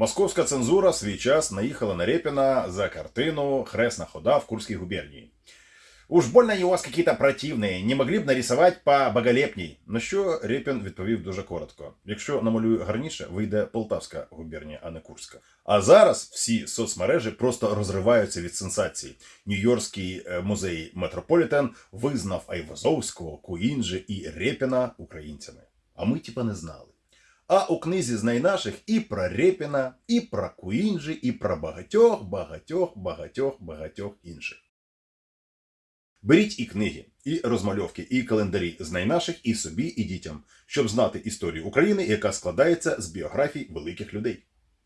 Московська цензура свій час наїхала на Репіна за картину «Хресна хода в Курской губернии». Уж больно у вас какие-то противные, не могли б нарисувати по боголепній. На що Репін відповів дуже коротко: якщо намалюю гарніше, вийде Полтавська губернія, а не Курська. А зараз всі соцмережі просто розриваються від сенсацій. Нью-Йоркський е, музей Метрополітен визнав Айвазовського, Куінджи і Репіна українцями. А ми типа не знали. А у книзі «Знай наших» і про Репіна, і про Куінджі, і про багатьох, багатьох, багатьох, багатьох інших. Беріть і книги, і розмальовки, і календарі «Знай наших» і собі, і дітям, щоб знати історію України, яка складається з біографій великих людей.